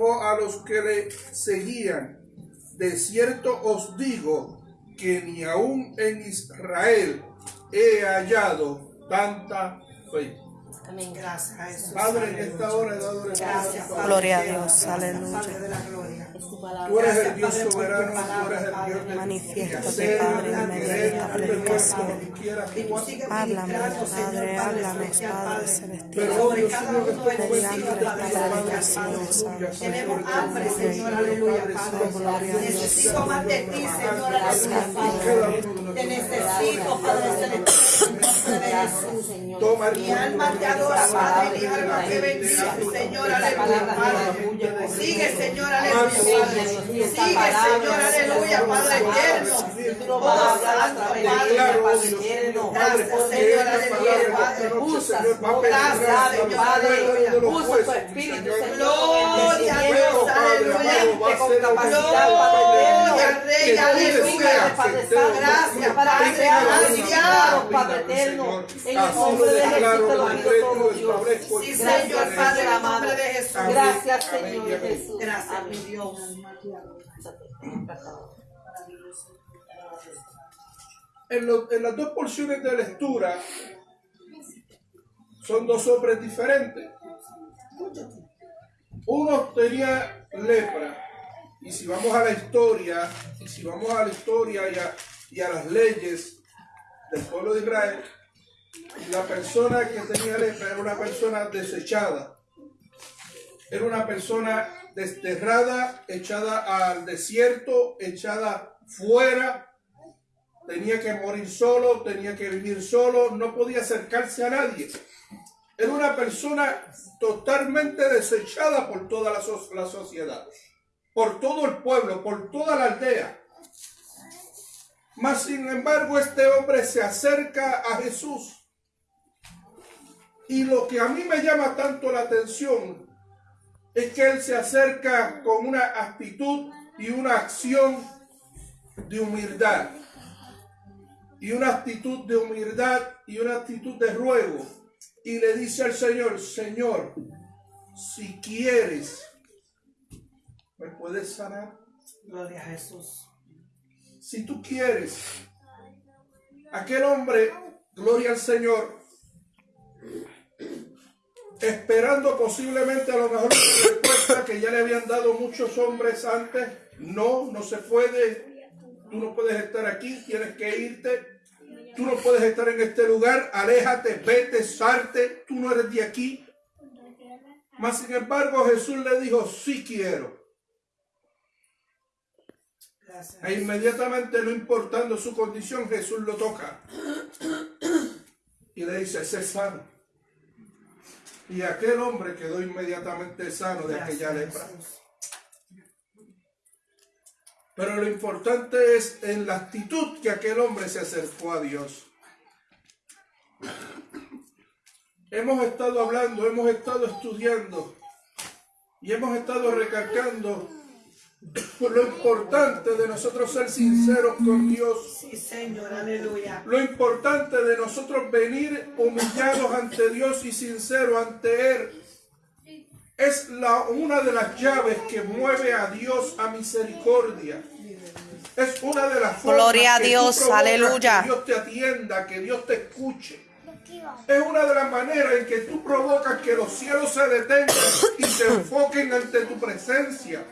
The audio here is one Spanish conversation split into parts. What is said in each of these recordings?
a los que le seguían, de cierto os digo que ni aún en Israel he hallado tanta fe. Amén. Gracias a Jesús. Padre, en esta hora he dado Gracias, Padre. Gloria a Dios, aleluya. Padre de la gloria. Tú eres el Dios soberano, tú eres el Dios de Manifiéstate, Padre, en medio de esta predicación. Háblame, Padre, háblame, Padre celestial. Pero hoy Dios mío, que estoy Mediante esta predicación, Señor Santo. Tenemos hambre, Señor, aleluya, Padre. Necesito más de ti, Señor, aleluya, Padre. Te necesito, Padre celestial, en nombre de Jesús. Toma Mi alma te adora, Padre, mi alma te bendice, Señor, aleluya, Padre. Sigue, Señor, aleluya, Padre. Sigue, Señor, aleluya, Padre eterno. Oh, santo, Padre. Gracias, Señor, aleluya, Padre. Gracias, Señor, aleluya. Usa tu espíritu, Señor. Gloria a Dios, aleluya. con capacidad, Gloria, Rey, aleluya. Padre Gracias, para Padre, gracias. Padre eterno, en el nombre de Jesús te Señor, Padre, en nombre de Jesús. Gracias, Señor. Jesús. Gracias, mi. Dios. En, lo- en las dos porciones de lectura son dos hombres diferentes. Uno tenía lepra. Y si vamos a la historia, y si vamos a la historia y y a las leyes del pueblo de Israel, la persona que tenía lepra era una persona desechada. Era una persona desterrada, echada al desierto, echada fuera, tenía que morir solo, tenía que vivir solo, no podía acercarse a nadie. Era una persona totalmente desechada por toda la, la sociedad, por todo el pueblo, por toda la aldea. Mas sin embargo este hombre se acerca a Jesús. Y lo que a mí me llama tanto la atención es que él se acerca con una actitud y una acción de humildad y una actitud de humildad y una actitud de ruego. Y le dice al Señor, Señor, si quieres, ¿me puedes sanar? Gloria a Jesús. Si tú quieres. Aquel hombre, gloria al Señor, esperando posiblemente a lo mejor una respuesta que ya le habían dado muchos hombres antes. No, no se puede. Tú no puedes estar aquí, tienes que irte. Tú no puedes estar en este lugar. Aléjate, vete, salte. Tú no eres de aquí. Mas sin embargo Jesús le dijo, sí quiero. Gracias. E inmediatamente, no importando su condición, Jesús lo toca. Y le dice, sé sano. Y aquel hombre quedó inmediatamente sano de aquella lepra. Jesús. Pero lo importante es en la actitud que aquel hombre se acercó a Dios. Hemos estado hablando, hemos estado estudiando y hemos estado recalcando lo importante de nosotros ser sinceros con Dios. Sí, Señor, aleluya. Lo importante de nosotros venir humillados ante Dios y sinceros ante Él es la, una de las llaves que mueve a Dios a misericordia. Es una de las formas Gloria a que tú Dios, aleluya. Que Dios te atienda, que Dios te escuche. Es una de las maneras en que tú provocas que los cielos se detengan y se enfoquen ante tu presencia.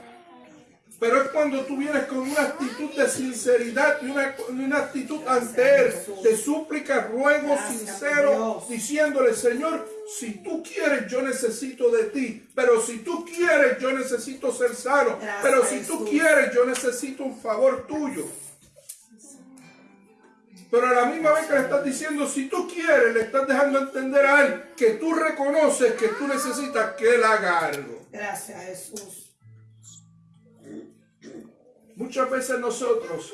Pero es cuando tú vienes con una actitud de sinceridad y una, una actitud ante Él, de súplica, ruego sincero, diciéndole, Señor, si tú quieres, yo necesito de ti. Pero si tú quieres, yo necesito ser sano. Pero si tú quieres, yo necesito un favor tuyo. Pero a la misma vez que le estás diciendo, si tú quieres, le estás dejando entender a Él que tú reconoces que tú necesitas que Él haga algo. Gracias, Jesús. Muchas veces nosotros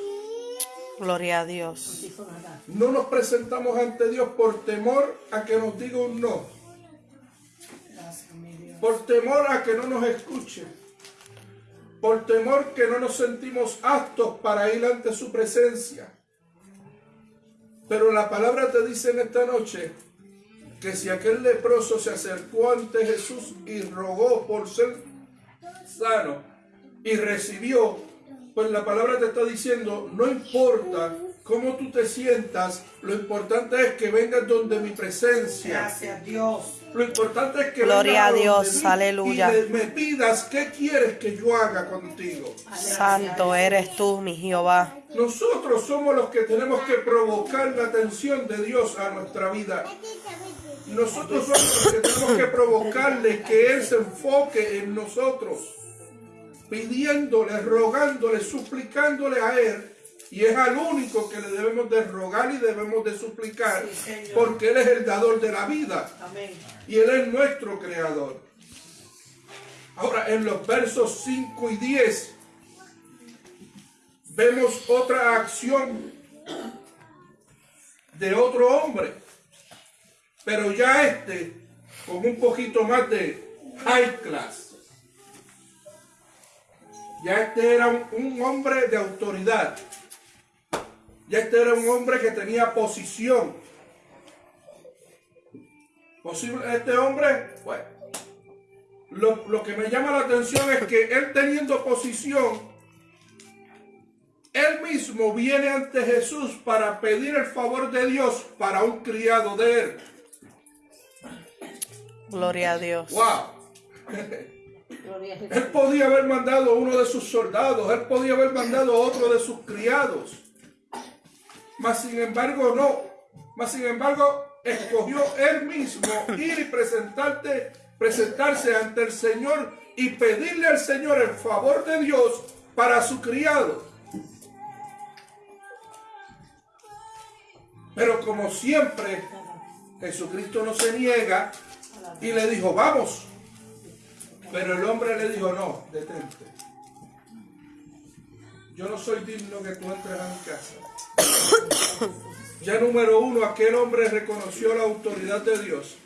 Gloria a Dios. no nos presentamos ante Dios por temor a que nos diga un no, por temor a que no nos escuche, por temor que no nos sentimos aptos para ir ante su presencia. Pero la palabra te dice en esta noche que si aquel leproso se acercó ante Jesús y rogó por ser sano y recibió, pues la palabra te está diciendo, no importa cómo tú te sientas, lo importante es que vengas donde mi presencia. Gracias, Dios. Lo importante es que Gloria vengas a Dios, aleluya. Y me pidas qué quieres que yo haga contigo. Santo eres tú, mi Jehová. Nosotros somos los que tenemos que provocar la atención de Dios a nuestra vida. Nosotros somos los que tenemos que provocarle que Él se enfoque en nosotros, pidiéndole, rogándole, suplicándole a Él. Y es al único que le debemos de rogar y debemos de suplicar, Sí, porque Él es el dador de la vida Amén. y Él es nuestro creador. Ahora, en los versos 5 y 10, vemos otra acción de otro hombre, pero ya este con un poquito más de high class. Ya este era un, un hombre de autoridad. Ya este era un hombre que tenía posición. Posible, este hombre, bueno, lo, lo que me llama la atención es que él teniendo posición, él mismo viene ante Jesús para pedir el favor de Dios para un criado de él. Gloria a Dios. ¡Wow! Él podía haber mandado a uno de sus soldados, él podía haber mandado a otro de sus criados. Mas sin embargo no. Mas sin embargo escogió él mismo ir y presentarte, presentarse ante el Señor y pedirle al Señor el favor de Dios para su criado. Pero como siempre, Jesucristo no se niega y le dijo, vamos. Pero el hombre le dijo, no, detente. Yo no soy digno que tú entres a mi casa. Ya número uno, aquel hombre reconoció la autoridad de Dios.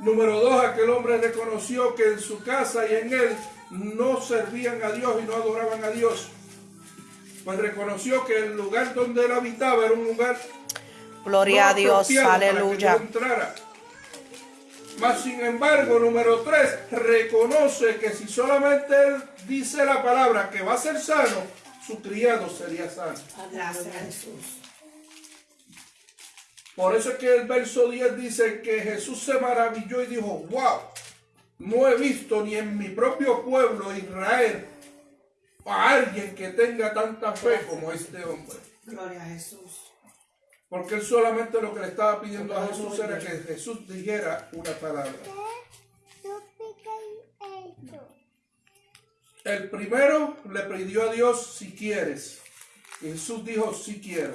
Número dos, aquel hombre reconoció que en su casa y en él no servían a Dios y no adoraban a Dios. Pues reconoció que el lugar donde él habitaba era un lugar Gloria no a Dios. apropiado para que Aleluya. entrara. Mas sin embargo, número tres, reconoce que si solamente él dice la palabra que va a ser sano, su criado sería sano. Gracias, Jesús. Por eso es que el verso 10 dice que Jesús se maravilló y dijo, wow, no he visto ni en mi propio pueblo Israel a alguien que tenga tanta fe como este hombre. Gloria a Jesús. Porque él solamente lo que le estaba pidiendo a Jesús era que Jesús dijera una palabra. El primero le pidió a Dios si quieres. Y Jesús dijo si quiero.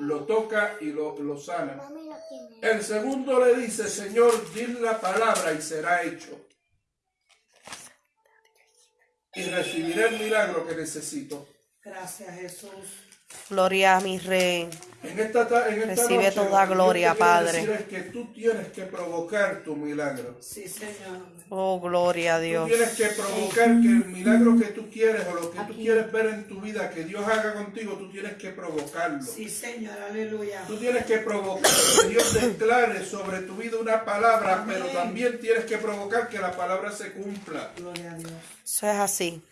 Lo toca y lo, lo sana. El segundo le dice, Señor, di la palabra y será hecho. Y recibiré el milagro que necesito. Gracias, Jesús. Gloria a mi Rey. En esta, ta- en esta Recibe noche, toda lo que gloria, quiero Padre. decir es que tú tienes que provocar tu milagro. Sí, Señor. Oh, gloria a Tú Dios. tienes que provocar que el milagro que tú quieres o lo que tú quieres ver en tu vida, que Dios haga contigo, tú tienes que provocarlo. Sí, Señor. Aleluya. Tú tienes que provocar que Dios declare sobre tu vida una palabra, pero también tienes que provocar que la palabra se cumpla. Gloria a Dios. Eso es así.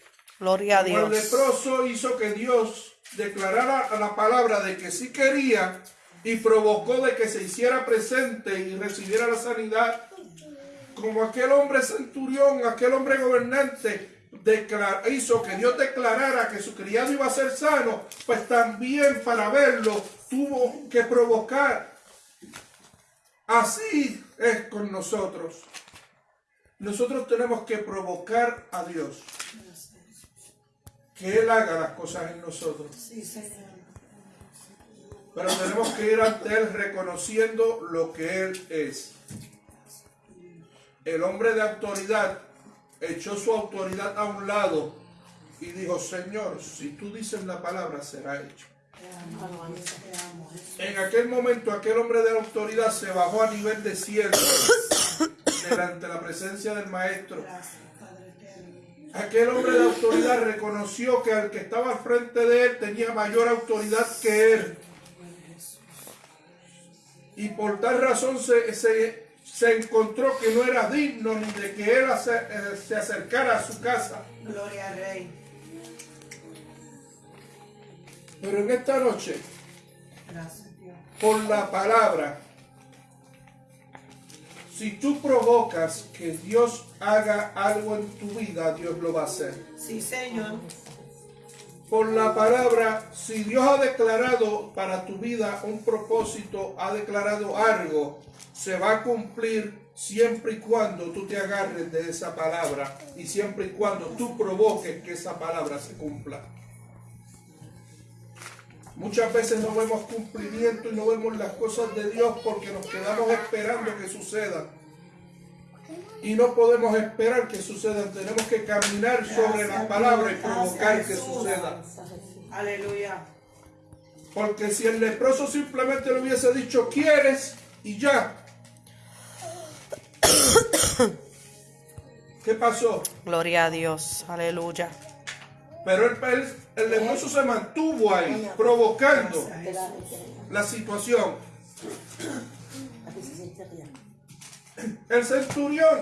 Gloria a Como el Dios. leproso hizo que Dios declarara la palabra de que sí quería y provocó de que se hiciera presente y recibiera la sanidad. Como aquel hombre centurión, aquel hombre gobernante hizo que Dios declarara que su criado iba a ser sano, pues también para verlo tuvo que provocar. Así es con nosotros. Nosotros tenemos que provocar a Dios que Él haga las cosas en nosotros. Sí, Señor. Pero tenemos que ir ante Él reconociendo lo que Él es. El hombre de autoridad echó su autoridad a un lado y dijo, Señor, si tú dices la palabra, será hecho. En aquel momento aquel hombre de autoridad se bajó a nivel de cielo delante de la presencia del maestro. Aquel hombre de autoridad reconoció que al que estaba al frente de él tenía mayor autoridad que él. Y por tal razón se, se se encontró que no era digno ni de que él ace- eh, se acercara a su casa. Gloria al Rey. Pero en esta noche, Gracias, Dios. por la palabra, si tú provocas que Dios haga algo en tu vida, Dios lo va a hacer. Sí, Señor. Por la palabra, si Dios ha declarado para tu vida un propósito, ha declarado algo, se va a cumplir siempre y cuando tú te agarres de esa palabra y siempre y cuando tú provoques que esa palabra se cumpla. Muchas veces no vemos cumplimiento y no vemos las cosas de Dios porque nos quedamos esperando que sucedan. Y no podemos esperar que sucedan. Tenemos que caminar sobre la palabra y provocar que suceda. Aleluya. Porque si el leproso simplemente le hubiese dicho, ¿quieres? Y ya. ¿Qué pasó? Gloria a Dios. Aleluya. Pero el, el- el leproso se mantuvo ahí, provocando Gracias, Jesús. la situación. El centurión,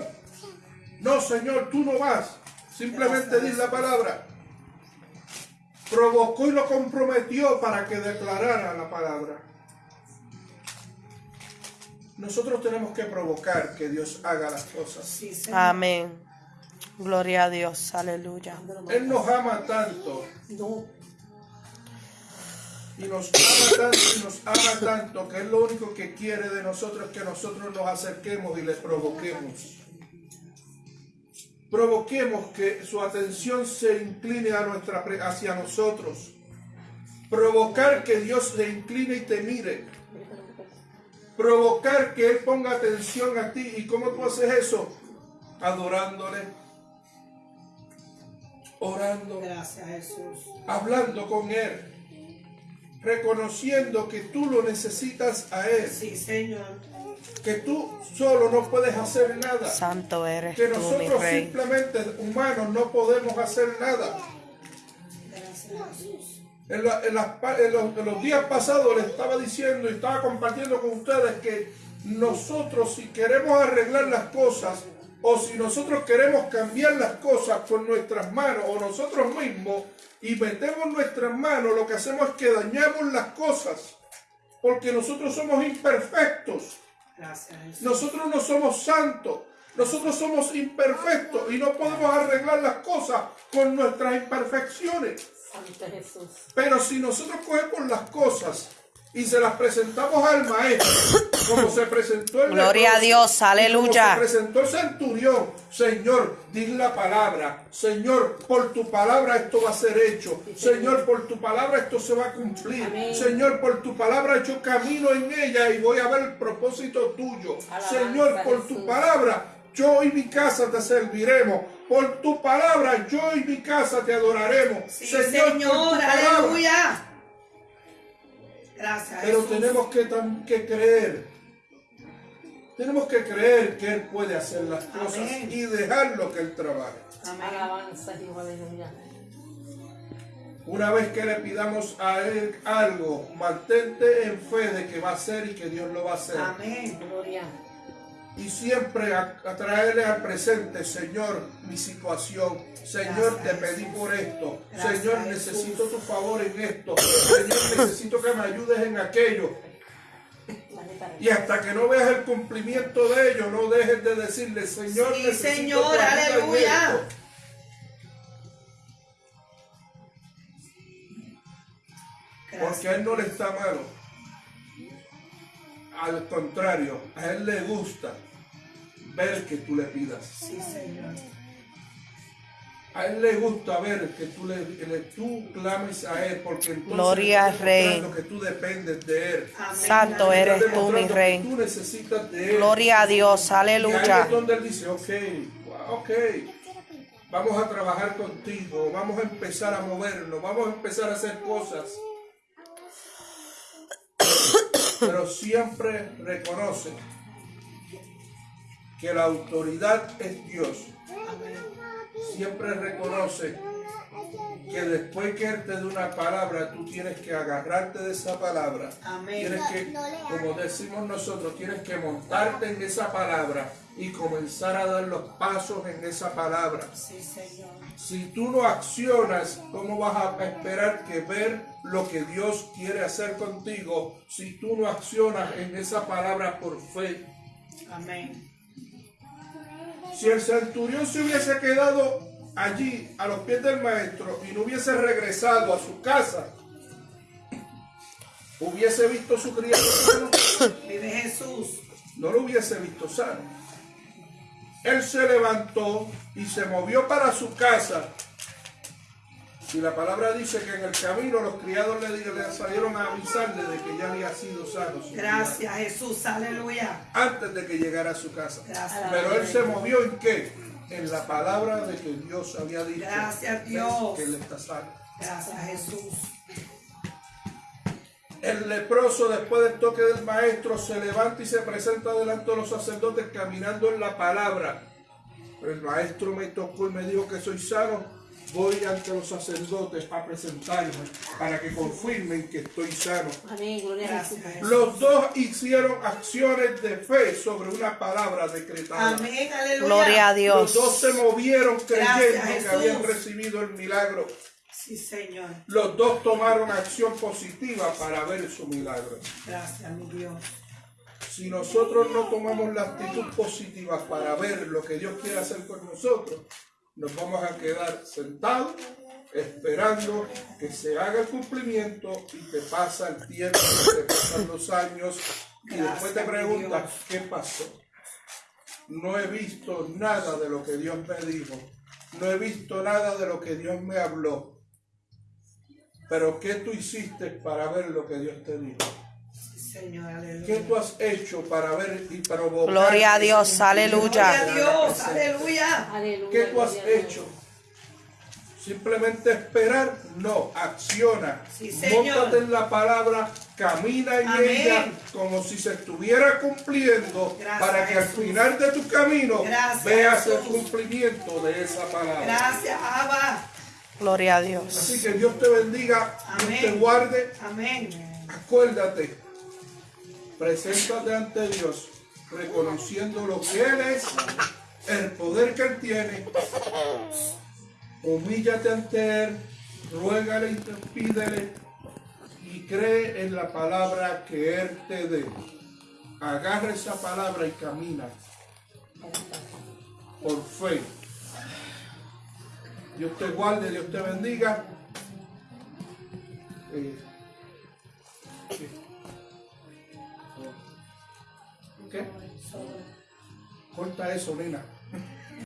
no señor, tú no vas. Simplemente di la palabra. Provocó y lo comprometió para que declarara la palabra. Nosotros tenemos que provocar que Dios haga las cosas. Amén. Gloria a Dios. Aleluya. Él nos ama tanto. Y nos ama tanto y nos ama tanto que Él lo único que quiere de nosotros es que nosotros nos acerquemos y le provoquemos. Provoquemos que su atención se incline a nuestra, hacia nosotros. Provocar que Dios se incline y te mire. Provocar que Él ponga atención a ti. ¿Y cómo tú haces eso? Adorándole. Orando Gracias, Jesús. hablando con Él, reconociendo que tú lo necesitas a Él, Sí, Señor. que tú solo no puedes hacer nada, Santo eres que tú, mi nosotros Rey. simplemente humanos no podemos hacer nada. Gracias, Jesús. En, la- en los, en los días pasados les estaba diciendo y estaba compartiendo con ustedes que nosotros si queremos arreglar las cosas o si nosotros queremos cambiar las cosas con nuestras manos o nosotros mismos y metemos nuestras manos, lo que hacemos es que dañamos las cosas porque nosotros somos imperfectos. Gracias. Nosotros no somos santos, nosotros somos imperfectos y no podemos arreglar las cosas con nuestras imperfecciones. Santo Jesús. Pero si nosotros cogemos las cosas y se las presentamos al maestro, como se presentó el Gloria a Dios, y como aleluya. se presentó el centurión, Señor, di la palabra, Señor, por tu palabra esto va a ser hecho, Señor, por tu palabra esto se va a cumplir, Amén. Señor, por tu palabra yo camino en ella y voy a ver el propósito tuyo, Alabanza, Señor, por tu Jesús. palabra yo y mi casa te serviremos. Por tu palabra, yo y mi casa te adoraremos. Sí, Señor, Señor. por tu palabra. Aleluya. Gracias, Pero Jesús. tenemos que creer. Tenemos que creer que Él puede hacer las cosas Amén. y dejarlo que Él trabaje. Amén. Alabanza, Dios, aleluya. Una vez que le pidamos a Él algo, mantente en fe de que va a ser y que Dios lo va a hacer. Amén. Gloria. Y siempre a, a traerle al presente, Señor, mi situación. Señor, Gracias, te pedí por esto. Gracias, Señor, necesito tu favor en esto. Señor, necesito que me ayudes en aquello. Y hasta que no veas el cumplimiento de ello, no dejes de decirle, Señor, Sí, necesito Señor, aleluya. esto". Porque a Él no le está malo. Al contrario, a Él le gusta ver que tú le pidas. Sí, Señor. A Él le gusta ver que tú le, le- tú clames a Él, porque entonces Gloria al Rey. que tú dependes de Él. Amén. Santo eres tú, mi Rey. Tú necesitas de Él. Gloria a Dios. Y ahí Aleluya. es donde Él dice, ok, ok, vamos a trabajar contigo, vamos a empezar a movernos, vamos a empezar a hacer cosas. Pero siempre reconoce que la autoridad es Dios. Amén. Siempre reconoce que después que Él te dé una palabra, tú tienes que agarrarte de esa palabra. Amén. Tienes que, como decimos nosotros, tienes que montarte en esa palabra y comenzar a dar los pasos en esa palabra. Sí, Señor. Si tú no accionas, ¿cómo vas a esperar que ver lo que Dios quiere hacer contigo si tú no accionas en esa palabra por fe? Amén. Si el centurión se hubiese quedado allí a los pies del maestro y no hubiese regresado a su casa, hubiese visto su criado sano, Vive Jesús. no lo hubiese visto sano. Él se levantó y se movió para su casa. Y la palabra dice que en el camino los criados le, le salieron a avisarle de que ya había sido sano. Gracias, Jesús. Aleluya. Antes de que llegara a su casa. Gracias. Pero él se movió en qué? En la palabra de que Dios había dicho. Gracias, "Ves Dios. Que él está sano. Gracias, Jesús. El leproso, después del toque del maestro, se levanta y se presenta delante de los sacerdotes caminando en la palabra. Pero el maestro me tocó y me dijo que soy sano. Voy ante los sacerdotes para presentarme, para que confirmen que estoy sano. Amén, gloria a Jesús. Los dos hicieron acciones de fe sobre una palabra decretada. Amén. Aleluya. Gloria a Los Dios. dos se movieron creyendo Gracias, que habían recibido el milagro. Sí, Señor. Los dos tomaron acción positiva para ver su milagro. Gracias, mi Dios. Si nosotros no tomamos la actitud positiva para ver lo que Dios quiere hacer con nosotros, nos vamos a quedar sentados esperando que se haga el cumplimiento y te pasa el tiempo, te pasan los años y después te preguntas. ¿qué pasó? No he visto nada de lo que Dios me dijo, no he visto nada de lo que Dios me habló. Pero ¿qué tú hiciste para ver lo que Dios te dijo? Señor. ¿Qué Aleluya. tú has hecho para ver y provocar? Gloria a Dios, aleluya. Gloria a Dios. Aleluya. Aleluya. ¿Qué tú has hecho? Simplemente esperar, no, acciona. Sí. Móntate en la palabra, camina en Amén. ella como si se estuviera cumpliendo Gracias, para que al final de tu camino Gracias, veas el cumplimiento de esa palabra. Gracias, Abba. Gloria a Dios. Así que Dios te bendiga, Dios Amén. te guarde. Amén. Acuérdate, preséntate ante Dios, reconociendo lo que Él es, el poder que Él tiene. Humíllate ante Él, ruégale y pídele y cree en la palabra que Él te dé. Agarra esa palabra y camina por fe. Dios te guarde, Dios te bendiga. Eh, ¿Qué? Corta eso, nena.